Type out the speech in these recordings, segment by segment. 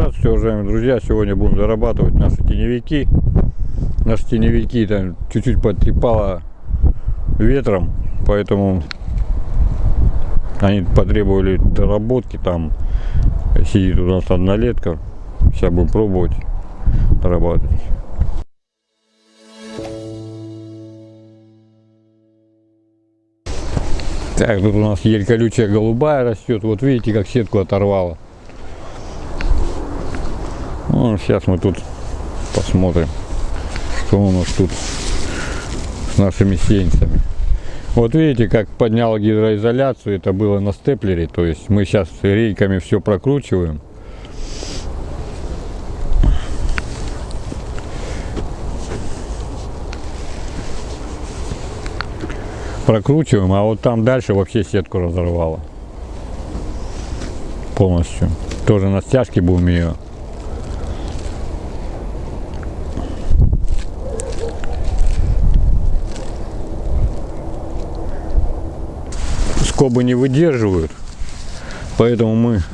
Здравствуйте, уважаемые друзья! Сегодня будем зарабатывать наши теневики. Наши теневики там чуть-чуть потрепало ветром, поэтому они потребовали доработки. Там сидит у нас однолетка. Сейчас будем пробовать дорабатывать. Так, тут у нас ель колючая голубая растет. Вот видите, как сетку оторвала. Ну, сейчас мы тут посмотрим, что у нас тут с нашими сеянцами. Вот видите, как поднял гидроизоляцию, это было на степлере, то есть мы сейчас рейками все прокручиваем. Прокручиваем, а вот там дальше вообще сетку разорвало. Полностью. Тоже на стяжке будем ее скобы не выдерживают. Поэтому мы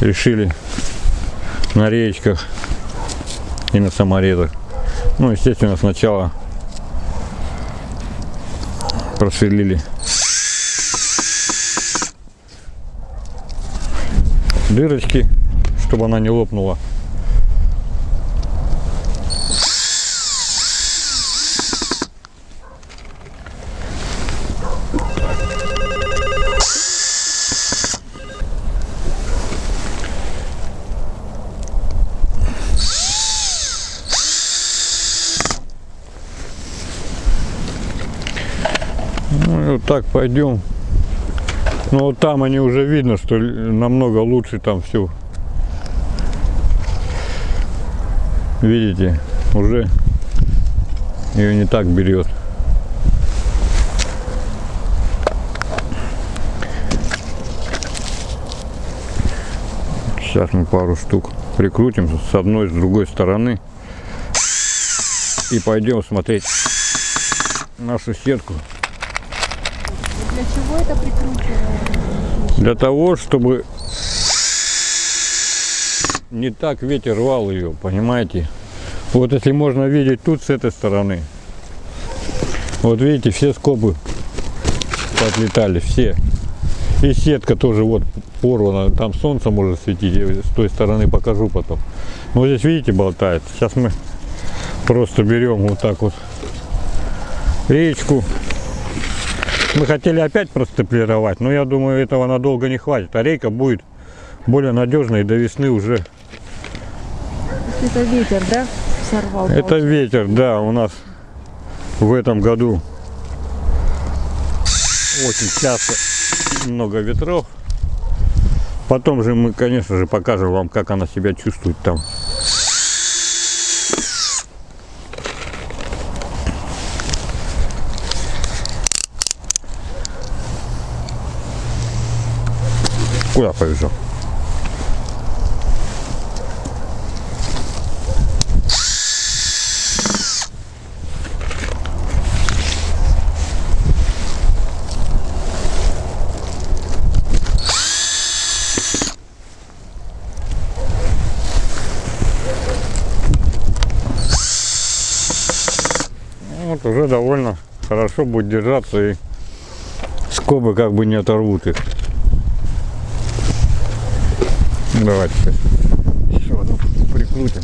решили на речках и на саморезах. Ну, естественно, сначала просверлили дырочки, чтобы она не лопнула. Так пойдем. Ну вот там они уже видно, что намного лучше там все. Видите, уже ее не так берет. Сейчас мы пару штук прикрутим с одной, с другой стороны. И пойдем смотреть нашу сетку. Для чего это прикручивается? Для того, чтобы не так ветер рвал ее, понимаете? Вот если можно видеть тут с этой стороны. Вот видите, все скобы отлетали, все. И сетка тоже вот порвана, там солнце может светить, я с той стороны покажу потом. Вот здесь видите болтает. Сейчас мы просто берем вот так вот речку. Мы хотели опять простеплировать, но я думаю этого надолго не хватит. А рейка будет более надежной до весны уже. Это ветер, да? Сорвал. Это получается? ветер, да, у нас в этом году очень часто много ветров. Потом же мы, конечно же, покажем вам, как она себя чувствует там. Куда побежал? Вот уже довольно хорошо будет держаться и скобы как бы не оторвут их. Давайте сейчас еще одну прикрутим.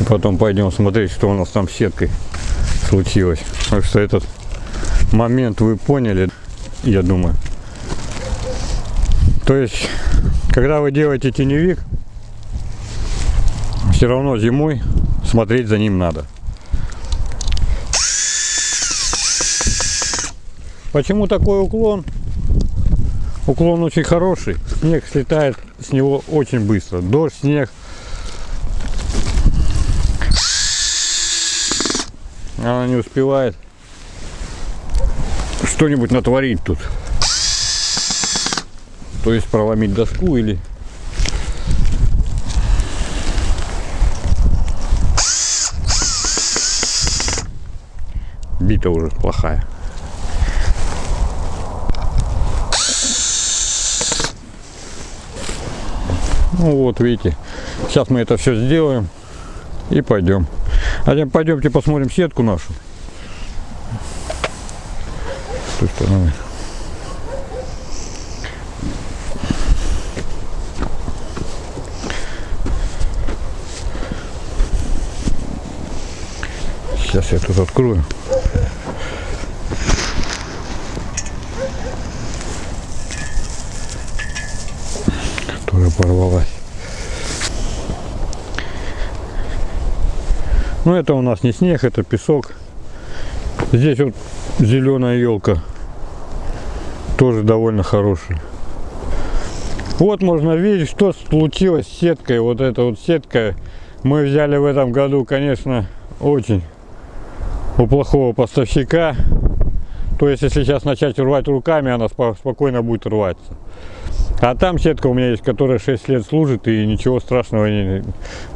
И потом пойдем смотреть, что у нас там с сеткой случилось. Так что этот момент вы поняли, я думаю. То есть, когда вы делаете теневик, все равно зимой смотреть за ним надо. Почему такой уклон? Уклон очень хороший. Снег слетает с него очень быстро. Дождь, снег. Она не успевает что-нибудь натворить тут. То есть проломить доску или бита уже плохая. Ну вот, видите. Сейчас мы это все сделаем и пойдем. А пойдемте посмотрим сетку нашу. С той стороны. Сейчас я тут открою. Которая порвалась. Ну это у нас не снег, это песок. Здесь вот зеленая елка. Тоже довольно хорошая. Вот можно видеть, что случилось с сеткой. Вот эта вот сетка мы взяли в этом году, конечно, очень у плохого поставщика. То есть, если сейчас начать рвать руками, она спо- спокойно будет рваться. А там сетка у меня есть, которая 6 лет служит и ничего страшного не...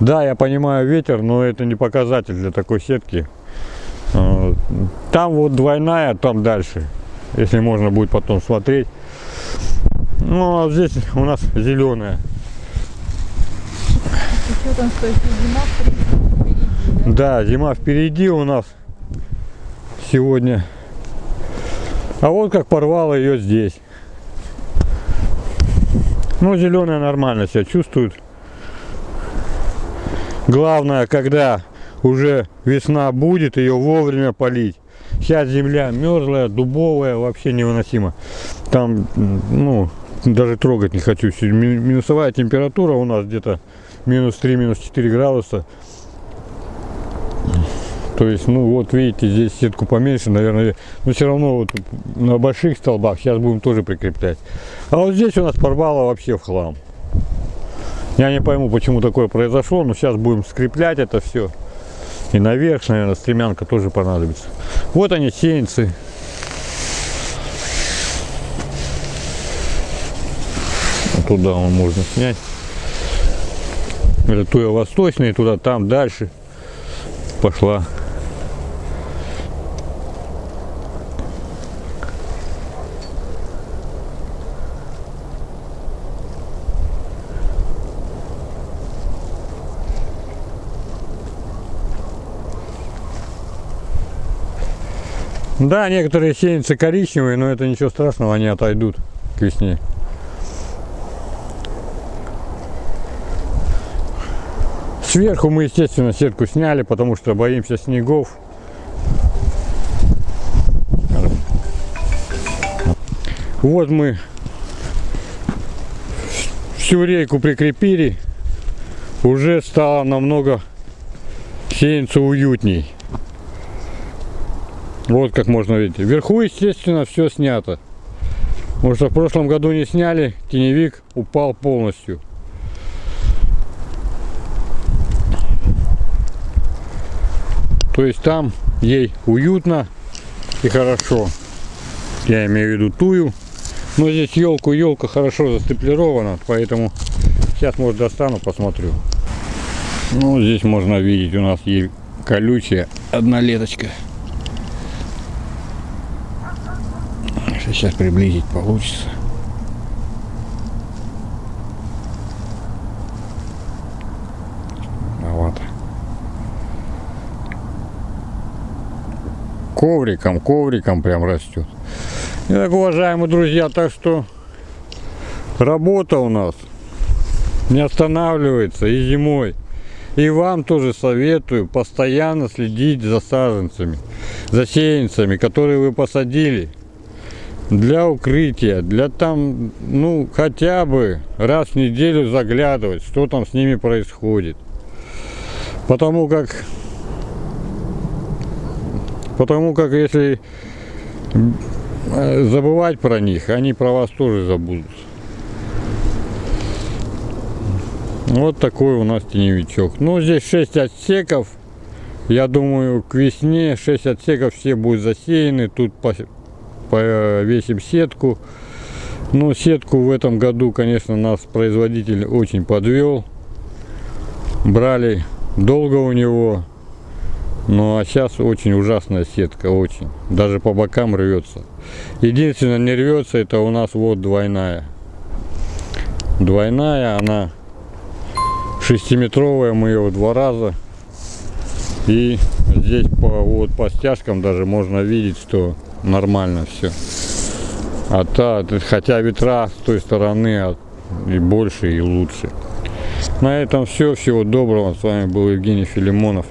Да, я понимаю ветер, но это не показатель для такой сетки. А, Там вот двойная, там дальше. Если можно будет потом смотреть. Ну, а здесь у нас зеленая. Да? Да, зима впереди у нас сегодня. А вот как порвало ее здесь. Ну, зеленая нормально себя чувствует. Главное, когда уже весна будет, ее вовремя полить. Сейчас земля мерзлая, дубовая, вообще невыносимо. Там, ну, даже трогать не хочу. Минусовая температура у нас где-то минус 3, минус 4 градуса. То есть, ну вот видите, здесь сетку поменьше, наверное, но все равно вот на больших столбах сейчас будем тоже прикреплять. А вот здесь у нас порвало вообще в хлам. Я не пойму, почему такое произошло, но сейчас будем скреплять это все. И наверх, наверное, стремянка тоже понадобится. Вот они, сеянцы. Туда он можно снять. Это туя восточный, туда, там, дальше пошла. Да, некоторые сеянцы коричневые, но это ничего страшного, они отойдут к весне. Сверху мы, естественно, сетку сняли, потому что боимся снегов. Вот мы всю рейку прикрепили. Уже стало намного сеянцу уютней. Вот как можно видеть. Вверху, естественно, все снято. Потому что в прошлом году не сняли, теневик упал полностью. То есть там ей уютно и хорошо. Я имею в виду тую. Но здесь елку, елка хорошо застеплирована, поэтому сейчас, может, достану, посмотрю. Ну, здесь можно видеть, у нас есть колючая одна леточка. Сейчас приблизить получится. Маловато. Ковриком, ковриком прям растет. Итак, уважаемые друзья, так что работа у нас не останавливается и зимой. И вам тоже советую постоянно следить за саженцами, за сеянцами, которые вы посадили для укрытия, для там, ну, хотя бы раз в неделю заглядывать, что там с ними происходит. Потому как, потому как если э, забывать про них, они про вас тоже забудут. Вот такой у нас теневичок. Ну, здесь 6 отсеков. Я думаю, к весне 6 отсеков все будут засеяны. Тут повесим сетку. Но сетку в этом году, конечно, нас производитель очень подвел. Брали долго у него. Ну а сейчас очень ужасная сетка, очень. Даже по бокам рвется. Единственное, не рвется, это у нас вот двойная. Двойная, она Шестиметровая мы ее в два раза. И здесь по, вот по стяжкам даже можно видеть, что нормально все. А та, хотя ветра с той стороны а, и больше, и лучше. На этом все. Всего доброго. С вами был Евгений Филимонов.